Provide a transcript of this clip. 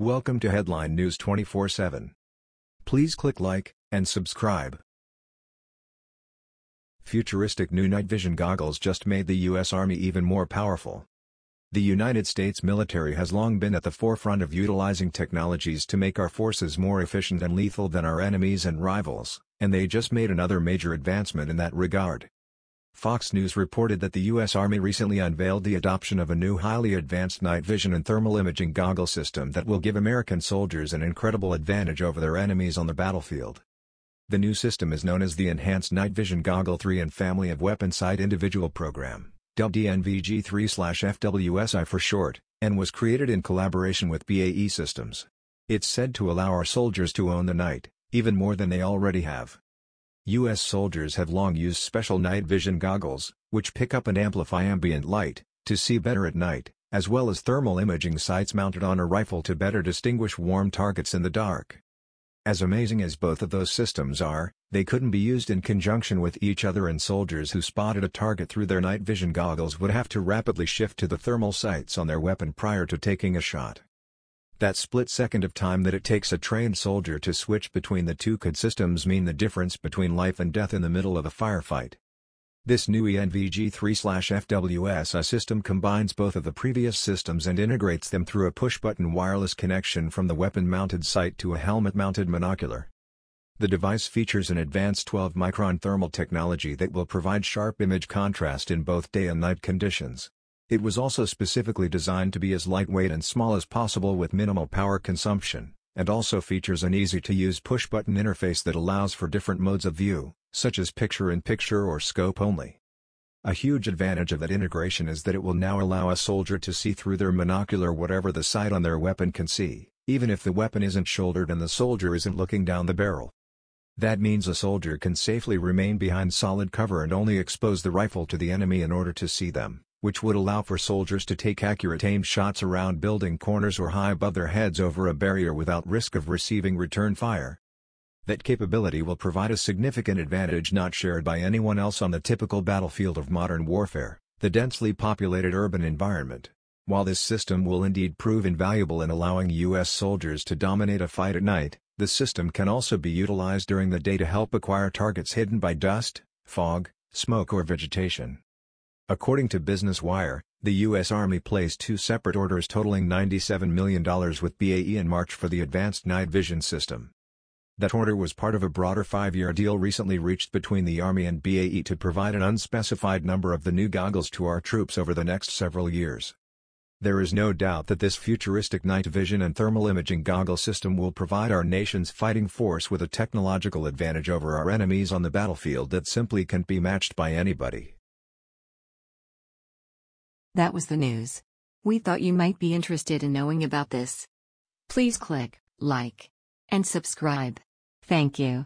Welcome to Headline News 24/7. Please click like and subscribe. Futuristic new night vision goggles just made the US Army even more powerful. The United States military has long been at the forefront of utilizing technologies to make our forces more efficient and lethal than our enemies and rivals, and they just made another major advancement in that regard. Fox News reported that the U.S. Army recently unveiled the adoption of a new highly advanced night vision and thermal imaging goggle system that will give American soldiers an incredible advantage over their enemies on the battlefield. The new system is known as the Enhanced Night Vision Goggle 3 and Family of Weapon Sight Individual Program, dubbed ENVG-3/FWSI for short, and was created in collaboration with BAE Systems. It's said to allow our soldiers to own the night, even more than they already have. U.S. soldiers have long used special night vision goggles, which pick up and amplify ambient light, to see better at night, as well as thermal imaging sights mounted on a rifle to better distinguish warm targets in the dark. As amazing as both of those systems are, they couldn't be used in conjunction with each other and soldiers who spotted a target through their night vision goggles would have to rapidly shift to the thermal sights on their weapon prior to taking a shot. That split second of time that it takes a trained soldier to switch between the two could systems mean the difference between life and death in the middle of a firefight. This new ENVG-3/FWS system combines both of the previous systems and integrates them through a push-button wireless connection from the weapon-mounted sight to a helmet-mounted monocular. The device features an advanced 12-micron thermal technology that will provide sharp image contrast in both day and night conditions. It was also specifically designed to be as lightweight and small as possible with minimal power consumption, and also features an easy-to-use push-button interface that allows for different modes of view, such as picture-in-picture or scope only. A huge advantage of that integration is that it will now allow a soldier to see through their monocular whatever the sight on their weapon can see, even if the weapon isn't shouldered and the soldier isn't looking down the barrel. That means a soldier can safely remain behind solid cover and only expose the rifle to the enemy in order to see them which would allow for soldiers to take accurate aimed shots around building corners or high above their heads over a barrier without risk of receiving return fire. That capability will provide a significant advantage not shared by anyone else on the typical battlefield of modern warfare, the densely populated urban environment. While this system will indeed prove invaluable in allowing U.S. soldiers to dominate a fight at night, the system can also be utilized during the day to help acquire targets hidden by dust, fog, smoke or vegetation. According to Business Wire, the U.S. Army placed two separate orders totaling $97 million with BAE in March for the Advanced Night Vision System. That order was part of a broader five-year deal recently reached between the Army and BAE to provide an unspecified number of the new goggles to our troops over the next several years. There is no doubt that this futuristic night vision and thermal imaging goggle system will provide our nation's fighting force with a technological advantage over our enemies on the battlefield that simply can't be matched by anybody. That was the news. We thought you might be interested in knowing about this. Please click like and subscribe. Thank you.